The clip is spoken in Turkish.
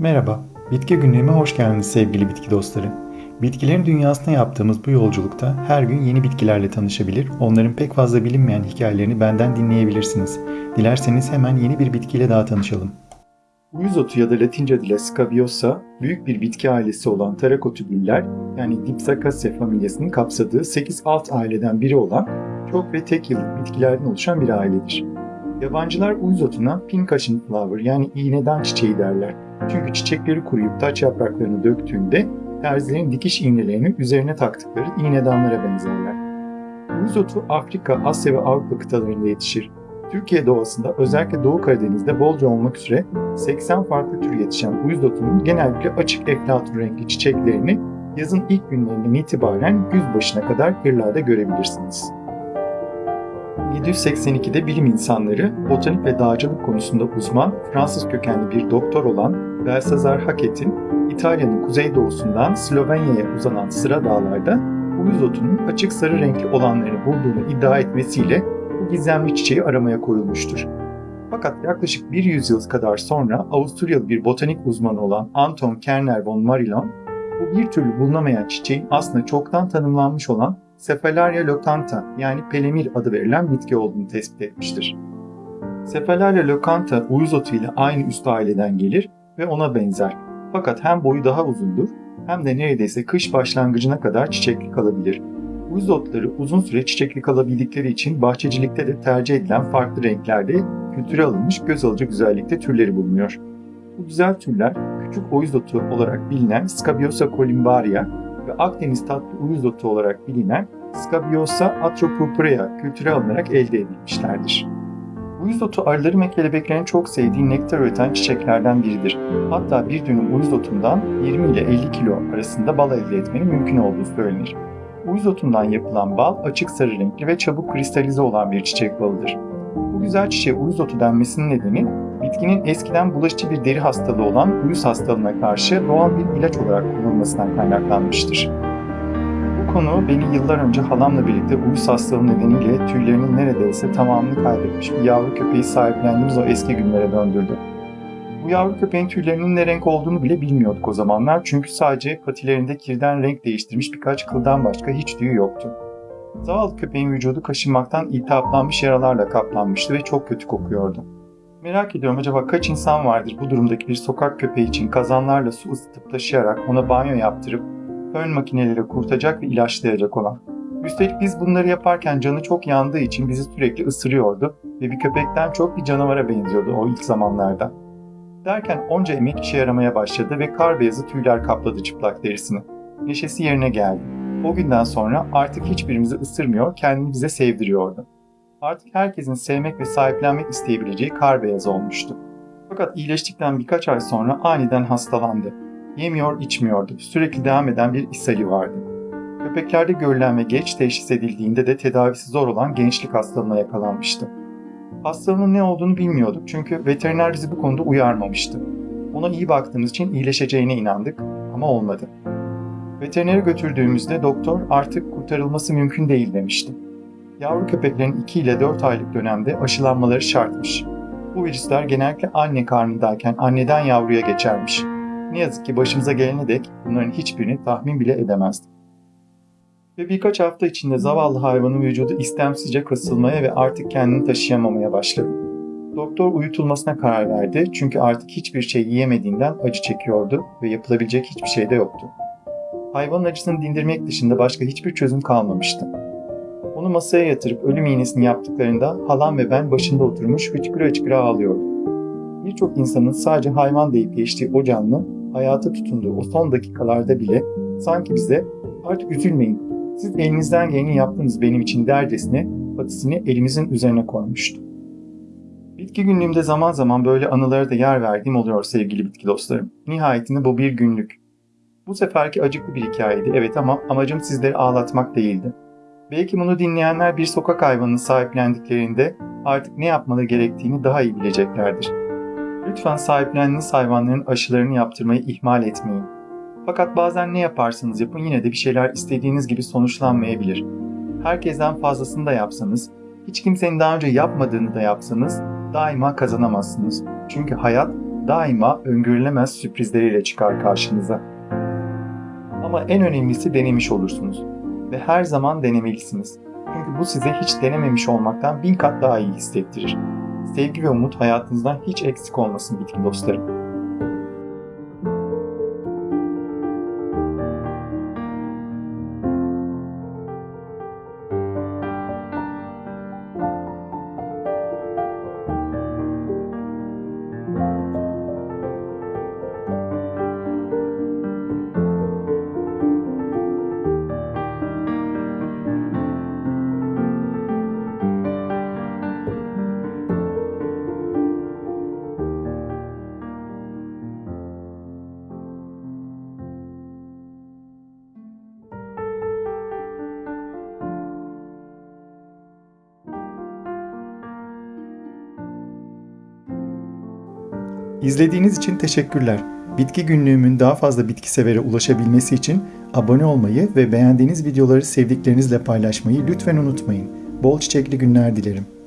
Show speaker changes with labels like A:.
A: Merhaba, Bitki Günlüğü'me hoş geldiniz sevgili bitki dostları. Bitkilerin dünyasına yaptığımız bu yolculukta her gün yeni bitkilerle tanışabilir, onların pek fazla bilinmeyen hikayelerini benden dinleyebilirsiniz. Dilerseniz hemen yeni bir bitkiyle daha tanışalım. Uyuz otu ya da Latince adıyla Scabiosa, büyük bir bitki ailesi olan Tarakotübüller yani Dipsacaceae familyasının kapsadığı 8 alt aileden biri olan çok ve tek yıllık bitkilerden oluşan bir ailedir. Yabancılar uyuz otuna pink cushion flower yani iğneden çiçeği derler. Çünkü çiçekleri kuruyup taç yapraklarını döktüğünde terzilerin dikiş iğnelerini üzerine taktıkları iğnedanlara benzerler. Uyuz otu Afrika, Asya ve Avrupa kıtalarında yetişir. Türkiye doğasında özellikle Doğu Karadeniz'de bolca olmak üzere 80 farklı tür yetişen uyuz otunun genellikle açık eflatun renkli çiçeklerini yazın ilk günlerinden itibaren güz başına kadar kırlarda görebilirsiniz. 1782'de bilim insanları botanik ve dağcılık konusunda uzman Fransız kökenli bir doktor olan Belsazar Hacket'in İtalya'nın kuzeydoğusundan Slovenya'ya uzanan sıra dağlarda uyuz otunun açık sarı renkli olanlarını bulduğunu iddia etmesiyle bu gizemli çiçeği aramaya koyulmuştur. Fakat yaklaşık bir yüzyıl kadar sonra Avusturyalı bir botanik uzmanı olan Anton Kerner von Marillon, bu bir türlü bulunamayan çiçeğin aslında çoktan tanımlanmış olan Cephalaria locanta yani pelemir adı verilen bitki olduğunu tespit etmiştir. Cephalaria locanta uyuz otu ile aynı üst aileden gelir ve ona benzer. Fakat hem boyu daha uzundur hem de neredeyse kış başlangıcına kadar çiçekli kalabilir. Uyuz otları uzun süre çiçekli kalabildikleri için bahçecilikte de tercih edilen farklı renklerde kültüre alınmış göz alıcı güzellikte türleri bulunuyor. Bu güzel türler küçük uyuz otu olarak bilinen Scabiosa columbaria ve Akdeniz tatlı uyuz otu olarak bilinen Scabiosa atropurpurea kültüre alınarak elde edilmişlerdir. Uyuz otu arıların ve kelebeklerin çok sevdiği nektar üreten çiçeklerden biridir. Hatta bir dönüm uyuz otundan 20 ile 50 kilo arasında bal elde etmenin mümkün olduğu söylenir. Uyuz otundan yapılan bal açık sarı renkli ve çabuk kristalize olan bir çiçek balıdır. Bu güzel çiçeğe uyuz otu denmesinin nedeni bitkinin eskiden bulaşıcı bir deri hastalığı olan uyuz hastalığına karşı doğal bir ilaç olarak kullanılmasından kaynaklanmıştır. Bu konu beni yıllar önce halamla birlikte uyuz hastalığı nedeniyle tüylerinin neredeyse tamamını kaybetmiş bir yavru köpeği sahiplendiğimiz o eski günlere döndürdü. Bu yavru köpeğin tüylerinin ne renk olduğunu bile bilmiyorduk o zamanlar çünkü sadece patilerinde kirden renk değiştirmiş birkaç kıldan başka hiç tüyü yoktu. Zavallı köpeğin vücudu kaşınmaktan iltihaplanmış yaralarla kaplanmıştı ve çok kötü kokuyordu. Merak ediyorum acaba kaç insan vardır bu durumdaki bir sokak köpeği için kazanlarla su ısıtıp taşıyarak ona banyo yaptırıp fön makineleriyle kurutacak ve ilaçlayacak olan. Üstelik biz bunları yaparken canı çok yandığı için bizi sürekli ısırıyordu ve bir köpekten çok bir canavara benziyordu o ilk zamanlarda. Derken onca emek işe yaramaya başladı ve kar beyazı tüyler kapladı çıplak derisini. Neşesi yerine geldi. O günden sonra artık hiçbirimizi ısırmıyor, kendini bize sevdiriyordu. Artık herkesin sevmek ve sahiplenmek isteyebileceği kar beyazı olmuştu. Fakat iyileştikten birkaç ay sonra aniden hastalandı. Yemiyor, içmiyordu. Sürekli devam eden bir ishali vardı. Köpeklerde görülen ve geç teşhis edildiğinde de tedavisi zor olan gençlik hastalığına yakalanmıştı. Hastalığının ne olduğunu bilmiyorduk çünkü veteriner bizi bu konuda uyarmamıştı. Ona iyi baktığımız için iyileşeceğine inandık ama olmadı. Veterinere götürdüğümüzde doktor artık kurtarılması mümkün değil demişti. Yavru köpeklerin 2 ile 4 aylık dönemde aşılanmaları şartmış. Bu virüsler genellikle anne karnındayken anneden yavruya geçermiş. Ne yazık ki başımıza gelene dek bunların hiçbirini tahmin bile edemezdik. Ve birkaç hafta içinde zavallı hayvanın vücudu istemsizce kasılmaya ve artık kendini taşıyamamaya başladı. Doktor uyutulmasına karar verdi çünkü artık hiçbir şey yiyemediğinden acı çekiyordu ve yapılabilecek hiçbir şey de yoktu. Hayvanın acısını dindirmek dışında başka hiçbir çözüm kalmamıştı. Onu masaya yatırıp ölüm iğnesini yaptıklarında halam ve ben başında oturmuş hıçkıra hıçkıra ağlıyorduk. Birçok insanın sadece hayvan deyip geçtiği o canlı, hayata tutunduğu o son dakikalarda bile sanki bize artık üzülmeyin, siz elinizden geleni yaptınız benim için dercesine patisini elimizin üzerine koymuştu. Bitki günlüğümde zaman zaman böyle anılara da yer verdiğim oluyor sevgili bitki dostlarım. Nihayetinde bu bir günlük. Bu seferki acıklı bir hikayeydi evet ama amacım sizleri ağlatmak değildi. Belki bunu dinleyenler bir sokak hayvanını sahiplendiklerinde artık ne yapmaları gerektiğini daha iyi bileceklerdir. Lütfen sahiplendiğiniz hayvanların aşılarını yaptırmayı ihmal etmeyin. Fakat bazen ne yaparsanız yapın yine de bir şeyler istediğiniz gibi sonuçlanmayabilir. Herkesten fazlasını da yapsanız, hiç kimsenin daha önce yapmadığını da yapsanız daima kazanamazsınız. Çünkü hayat daima öngörülemez sürprizleriyle çıkar karşınıza. Ama en önemlisi denemiş olursunuz ve her zaman denemelisiniz. Çünkü bu size hiç denememiş olmaktan bin kat daha iyi hissettirir. Sevgi ve umut hayatınızdan hiç eksik olmasın bitki dostlarım. İzlediğiniz için teşekkürler. Bitki günlüğümün daha fazla bitki severe ulaşabilmesi için abone olmayı ve beğendiğiniz videoları sevdiklerinizle paylaşmayı lütfen unutmayın. Bol çiçekli günler dilerim.